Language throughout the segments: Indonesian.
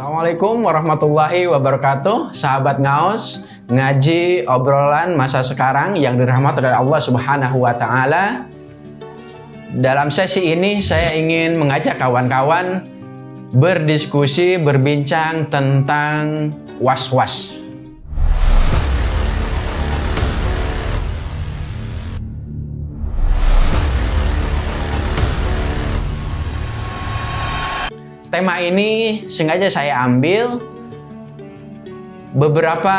Assalamualaikum warahmatullahi wabarakatuh. Sahabat Ngaos Ngaji obrolan masa sekarang yang dirahmati oleh Allah subhanahu wa ta'ala. Dalam sesi ini saya ingin mengajak kawan-kawan Berdiskusi, berbincang tentang was-was tema ini sengaja saya ambil beberapa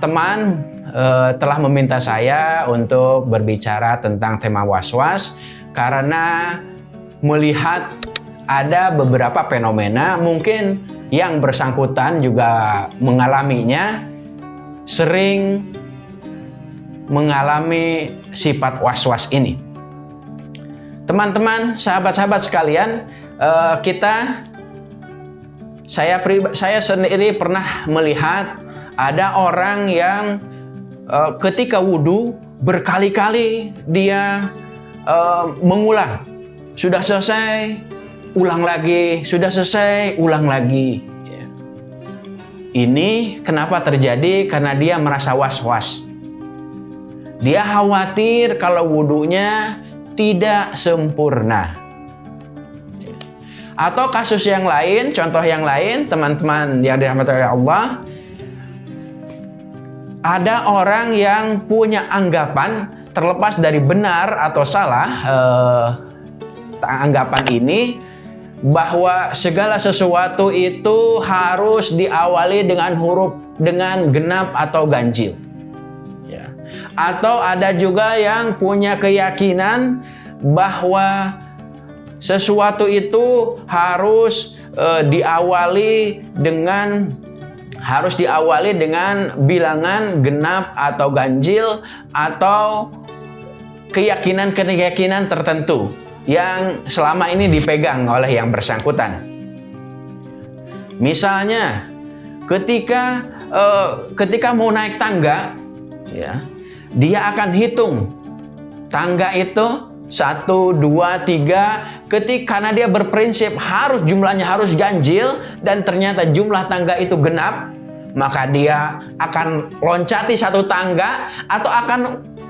teman uh, telah meminta saya untuk berbicara tentang tema was-was karena melihat ada beberapa fenomena mungkin yang bersangkutan juga mengalaminya sering mengalami sifat was-was ini. Teman-teman, sahabat-sahabat sekalian, uh, kita saya saya sendiri pernah melihat ada orang yang uh, ketika wudhu berkali-kali dia uh, mengulang. Sudah selesai, ulang lagi. Sudah selesai, ulang lagi. Ya. Ini kenapa terjadi? Karena dia merasa was-was. Dia khawatir kalau wudhunya tidak sempurna. Atau kasus yang lain, contoh yang lain, teman-teman yang dirahmati oleh Allah, ada orang yang punya anggapan terlepas dari benar atau salah eh, anggapan ini bahwa segala sesuatu itu harus diawali dengan huruf dengan genap atau ganjil. Ya. Atau ada juga yang punya keyakinan bahwa sesuatu itu harus e, diawali dengan harus diawali dengan bilangan genap atau ganjil atau keyakinan-keyakinan tertentu yang selama ini dipegang oleh yang bersangkutan. Misalnya, ketika e, ketika mau naik tangga, ya, dia akan hitung tangga itu satu, dua, tiga. Ketika karena dia berprinsip harus jumlahnya harus ganjil dan ternyata jumlah tangga itu genap, maka dia akan loncati satu tangga atau akan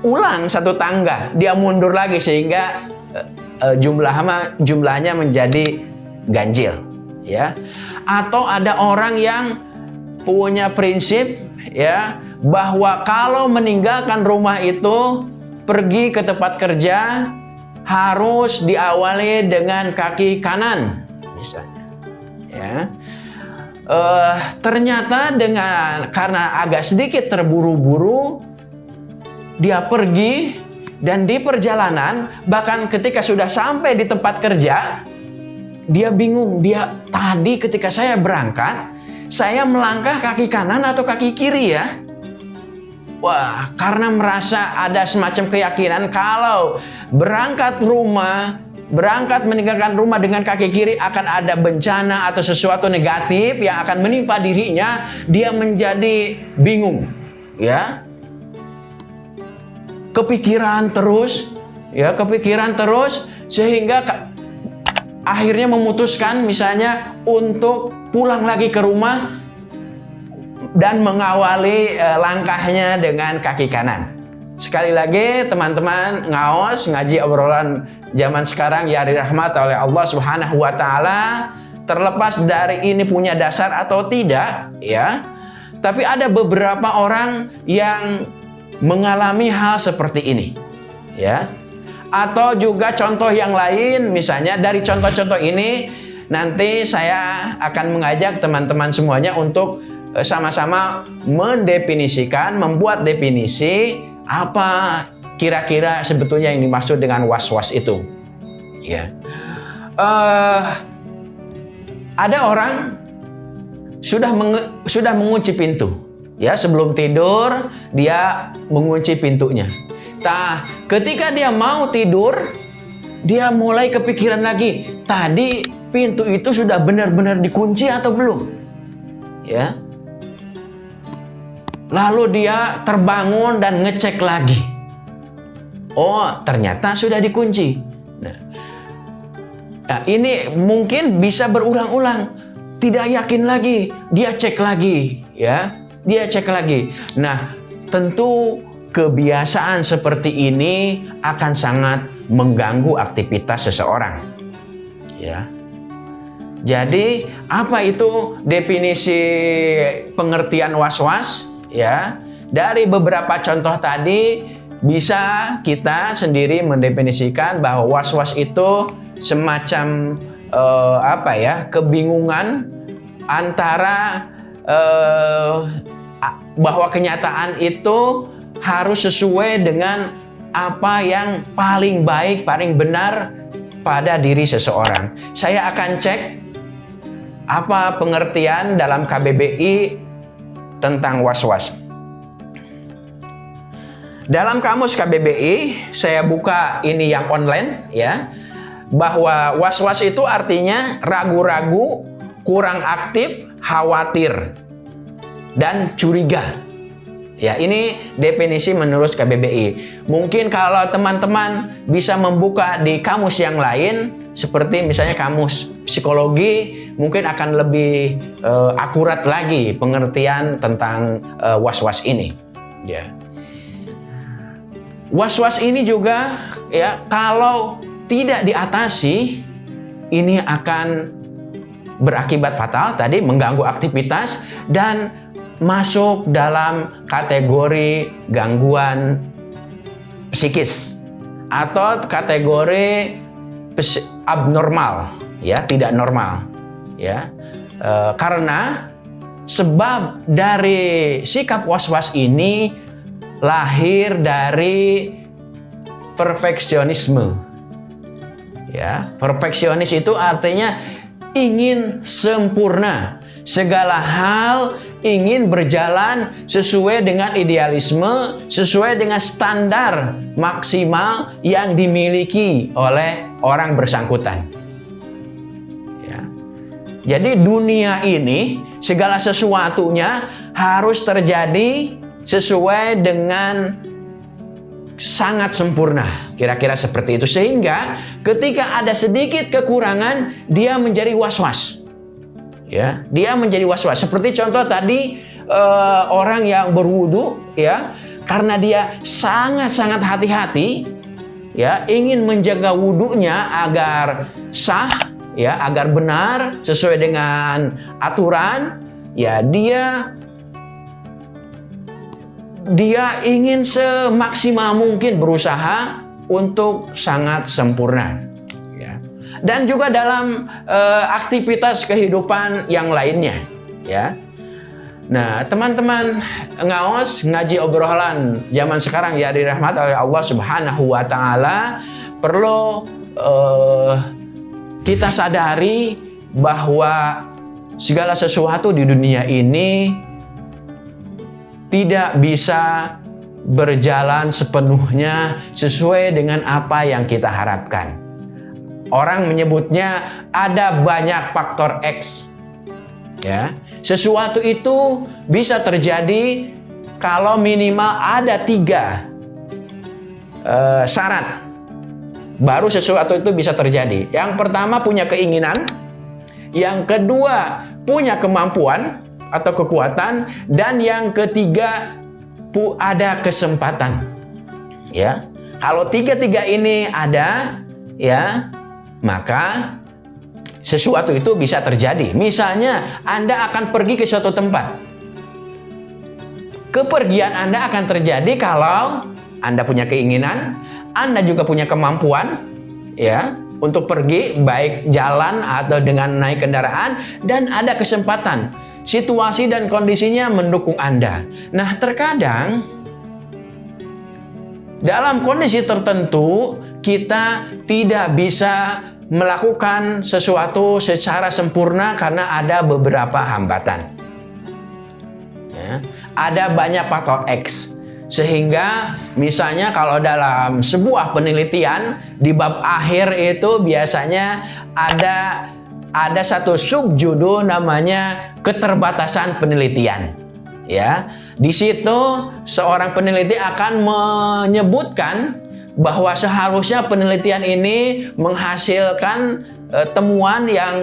ulang satu tangga. Dia mundur lagi sehingga uh, jumlah jumlahnya menjadi ganjil, ya. Atau ada orang yang punya prinsip ya bahwa kalau meninggalkan rumah itu pergi ke tempat kerja harus diawali dengan kaki kanan. Misalnya. Ya. Uh, ternyata dengan karena agak sedikit terburu-buru dia pergi dan di perjalanan bahkan ketika sudah sampai di tempat kerja dia bingung. Dia tadi ketika saya berangkat saya melangkah kaki kanan atau kaki kiri ya Wah, karena merasa ada semacam keyakinan kalau berangkat rumah, berangkat meninggalkan rumah dengan kaki kiri akan ada bencana atau sesuatu negatif yang akan menimpa dirinya, dia menjadi bingung. Ya. Kepikiran terus, ya, kepikiran terus sehingga akhirnya memutuskan misalnya untuk pulang lagi ke rumah dan mengawali uh, langkahnya dengan kaki kanan. Sekali lagi teman-teman ngaos ngaji obrolan zaman sekarang ya dirahmat oleh Allah Subhanahu wa taala terlepas dari ini punya dasar atau tidak ya. Tapi ada beberapa orang yang mengalami hal seperti ini ya. Atau juga contoh yang lain misalnya dari contoh-contoh ini nanti saya akan mengajak teman-teman semuanya untuk sama-sama mendefinisikan, membuat definisi apa kira-kira sebetulnya yang dimaksud dengan was-was itu. Ya, uh, ada orang sudah menge sudah mengunci pintu. Ya, sebelum tidur dia mengunci pintunya. Nah, ketika dia mau tidur, dia mulai kepikiran lagi. Tadi pintu itu sudah benar-benar dikunci atau belum? Ya, Lalu dia terbangun dan ngecek lagi. Oh, ternyata sudah dikunci. Nah, nah ini mungkin bisa berulang-ulang. tidak yakin lagi, dia cek lagi, ya. Dia cek lagi. Nah, tentu kebiasaan seperti ini akan sangat mengganggu aktivitas seseorang. Ya. Jadi, apa itu definisi pengertian was-was? Ya. Dari beberapa contoh tadi bisa kita sendiri mendefinisikan bahwa was-was itu semacam uh, apa ya kebingungan antara uh, bahwa kenyataan itu harus sesuai dengan apa yang paling baik, paling benar pada diri seseorang. Saya akan cek apa pengertian dalam KBBI tentang was-was. Dalam kamus KBBI, saya buka ini yang online ya bahwa was-was itu artinya ragu-ragu, kurang aktif, khawatir, dan curiga. Ya, ini definisi menurut KBBI. Mungkin kalau teman-teman bisa membuka di kamus yang lain, seperti misalnya kamus psikologi, mungkin akan lebih uh, akurat lagi pengertian tentang uh, was-was ini. Ya. Was-was ini juga ya kalau tidak diatasi, ini akan berakibat fatal tadi mengganggu aktivitas dan masuk dalam kategori gangguan psikis atau kategori abnormal ya tidak normal ya e, karena sebab dari sikap was-was ini lahir dari perfeksionisme Ya, perfeksionis itu artinya ingin sempurna. Segala hal ingin berjalan sesuai dengan idealisme, sesuai dengan standar maksimal yang dimiliki oleh orang bersangkutan. Ya. Jadi dunia ini segala sesuatunya harus terjadi sesuai dengan sangat sempurna. Kira-kira seperti itu. Sehingga ketika ada sedikit kekurangan, dia menjadi was-was. Ya, dia menjadi was-was. Seperti contoh tadi uh, orang yang berwudu, ya, karena dia sangat-sangat hati-hati, ya, ingin menjaga wudhunya agar sah, ya, agar benar sesuai dengan aturan, ya, dia dia ingin semaksimal mungkin berusaha untuk sangat sempurna. Dan juga dalam uh, aktivitas kehidupan yang lainnya. Ya. Nah, teman-teman ngaos ngaji obrolan zaman sekarang ya dirahmat oleh Allah Subhanahu wa taala perlu uh, kita sadari bahwa segala sesuatu di dunia ini tidak bisa berjalan sepenuhnya sesuai dengan apa yang kita harapkan. Orang menyebutnya ada banyak faktor X. Ya, sesuatu itu bisa terjadi kalau minimal ada tiga uh, syarat baru sesuatu itu bisa terjadi. Yang pertama punya keinginan, yang kedua punya kemampuan, atau kekuatan dan yang ketiga pu ada kesempatan ya kalau tiga-tiga ini ada ya maka sesuatu itu bisa terjadi. Misalnya Anda akan pergi ke suatu tempat. Kepergian Anda akan terjadi kalau Anda punya keinginan Anda juga punya kemampuan ya untuk pergi baik jalan atau dengan naik kendaraan dan ada kesempatan. Situasi dan kondisinya mendukung Anda. Nah, terkadang dalam kondisi tertentu kita tidak bisa melakukan sesuatu secara sempurna karena ada beberapa hambatan. Ya, ada banyak faktor X. Sehingga misalnya kalau dalam sebuah penelitian di bab akhir itu biasanya ada ada satu subjudul namanya keterbatasan penelitian. Ya, di situ seorang peneliti akan menyebutkan bahwa seharusnya penelitian ini menghasilkan e, temuan yang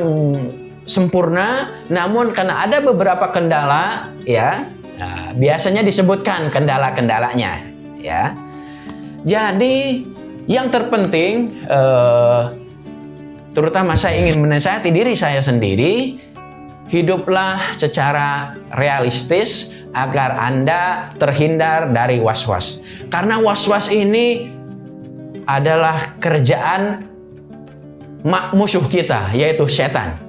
sempurna, namun karena ada beberapa kendala, ya, nah, biasanya disebutkan kendala-kendalanya, ya. Jadi yang terpenting, eh, terutama saya ingin menasihati diri saya sendiri, hiduplah secara realistis agar Anda terhindar dari was-was. Karena was-was ini adalah kerjaan musuh kita, yaitu setan.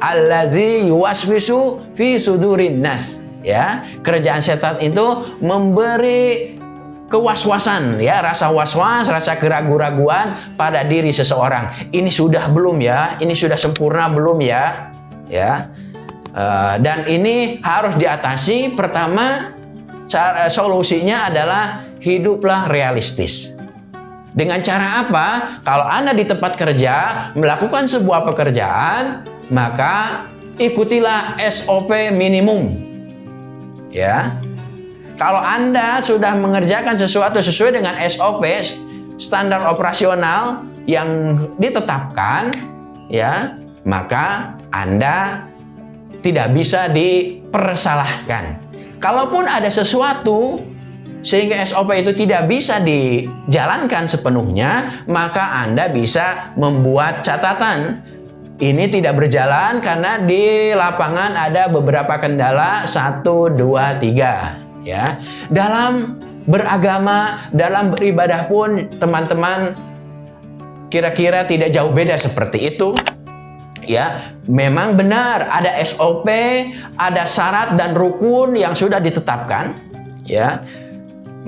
Allazi yuwaswisu fi sudurin nas. Ya, kerjaan setan itu memberi kewaswasan ya rasa was-was rasa keraguan-raguan pada diri seseorang. Ini sudah belum ya. Ini sudah sempurna belum ya. Ya. Uh, dan ini harus diatasi. Pertama cara solusinya adalah hiduplah realistis dengan cara apa? Kalau anda di tempat kerja melakukan sebuah pekerjaan maka ikutilah SOP minimum. Ya. Kalau anda sudah mengerjakan sesuatu sesuai dengan SOP standar operasional yang ditetapkan ya maka anda tidak bisa dipersalahkan. Kalaupun ada sesuatu sehingga SOP itu tidak bisa dijalankan sepenuhnya, maka Anda bisa membuat catatan. Ini tidak berjalan karena di lapangan ada beberapa kendala satu, dua, tiga. Ya, dalam beragama, dalam beribadah pun teman-teman kira-kira tidak jauh beda seperti itu ya memang benar ada SOP, ada syarat dan rukun yang sudah ditetapkan ya.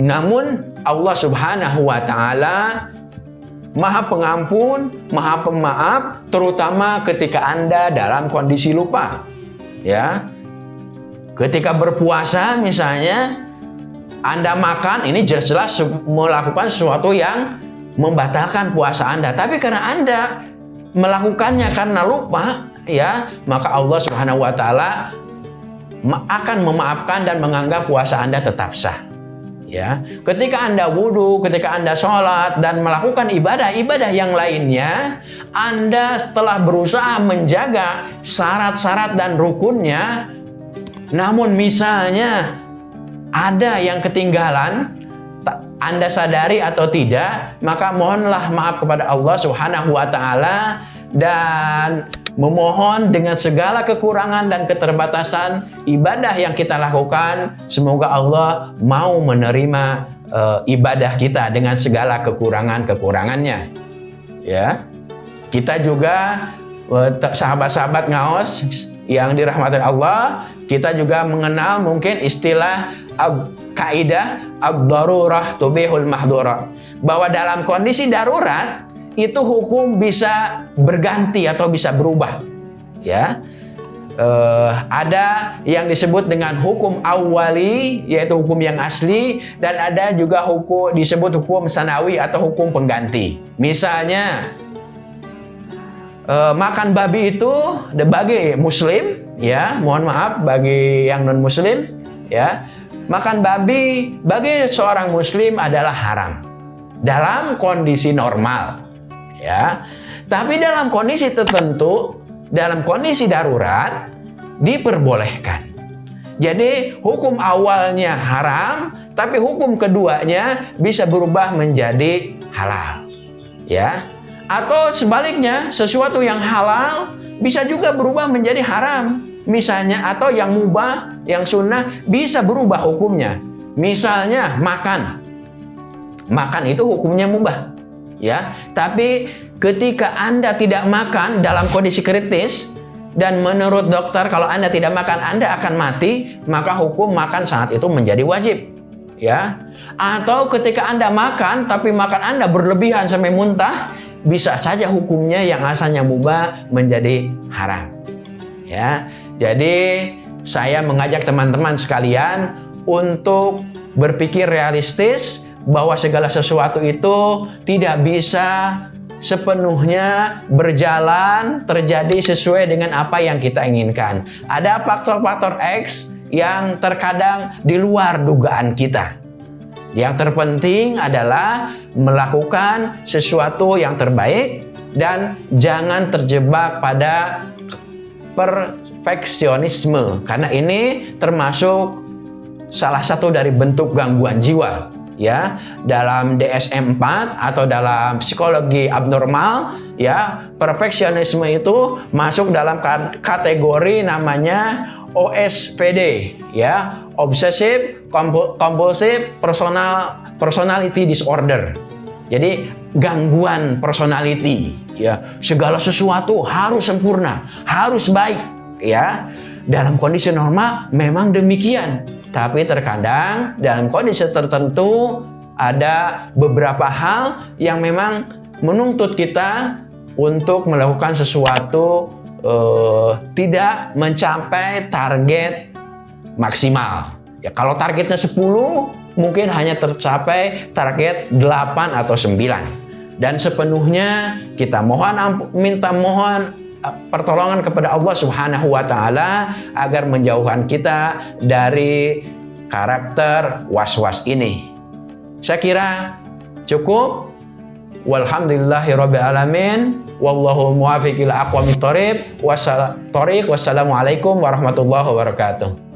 Namun Allah Subhanahu wa taala Maha Pengampun, Maha Pemaaf terutama ketika Anda dalam kondisi lupa. Ya. Ketika berpuasa misalnya Anda makan ini jelas-jelas melakukan sesuatu yang membatalkan puasa Anda. Tapi karena Anda melakukannya karena lupa, ya, maka Allah Subhanahu wa taala akan memaafkan dan menganggap puasa Anda tetap sah. Ya, ketika Anda wudhu, ketika Anda sholat dan melakukan ibadah-ibadah yang lainnya, Anda telah berusaha menjaga syarat-syarat dan rukunnya. Namun misalnya ada yang ketinggalan, anda sadari atau tidak, maka mohonlah maaf kepada Allah Subhanahu wa taala dan memohon dengan segala kekurangan dan keterbatasan ibadah yang kita lakukan, semoga Allah mau menerima uh, ibadah kita dengan segala kekurangan-kekurangannya. Ya. Kita juga eh, sahabat-sahabat ngaos yang dirahmati Allah, kita juga mengenal mungkin istilah kaidah ad-darurah mahdurat. Bahwa dalam kondisi darurat itu hukum bisa berganti atau bisa berubah. Ya. Uh, ada yang disebut dengan hukum awali yaitu hukum yang asli dan ada juga hukum disebut hukum sanawi atau hukum pengganti. Misalnya uh, makan babi itu bagi muslim ya mohon maaf bagi yang non muslim ya makan babi bagi seorang muslim adalah haram dalam kondisi normal ya tapi dalam kondisi tertentu dalam kondisi darurat diperbolehkan jadi hukum awalnya haram tapi hukum keduanya bisa berubah menjadi halal ya atau sebaliknya, sesuatu yang halal bisa juga berubah menjadi haram. Misalnya, atau yang mubah, yang sunnah bisa berubah hukumnya. Misalnya, makan. Makan itu hukumnya mubah. Ya, tapi ketika Anda tidak makan dalam kondisi kritis, dan menurut dokter kalau Anda tidak makan Anda akan mati, maka hukum makan saat itu menjadi wajib. Ya. Atau ketika Anda makan tapi makan Anda berlebihan sampai muntah, bisa saja hukumnya yang asalnya mubah menjadi haram. Ya. Jadi saya mengajak teman-teman sekalian untuk berpikir realistis bahwa segala sesuatu itu tidak bisa sepenuhnya berjalan terjadi sesuai dengan apa yang kita inginkan. Ada faktor-faktor X yang terkadang di luar dugaan kita. Yang terpenting adalah melakukan sesuatu yang terbaik dan jangan terjebak pada perfeksionisme karena ini termasuk salah satu dari bentuk gangguan jiwa ya dalam DSM-4 atau dalam psikologi abnormal ya perfeksionisme itu masuk dalam kategori namanya OSPD ya obsessive compulsive personal personality disorder. Jadi gangguan personality ya segala sesuatu harus sempurna harus baik ya. Dalam kondisi normal memang demikian tapi terkadang dalam kondisi tertentu ada beberapa hal yang memang menuntut kita untuk melakukan sesuatu uh, tidak mencapai target maksimal. Ya kalau targetnya 10 mungkin hanya tercapai target 8 atau 9. Dan sepenuhnya kita mohon minta mohon pertolongan kepada Allah Subhanahu wa taala agar menjauhkan kita dari karakter was-was ini. Saya kira cukup. Walhamdulillahirabbil alamin. Wallahu muwaffiq ila aqwamit thoriq. Wassalamualaikum warahmatullahi wabarakatuh.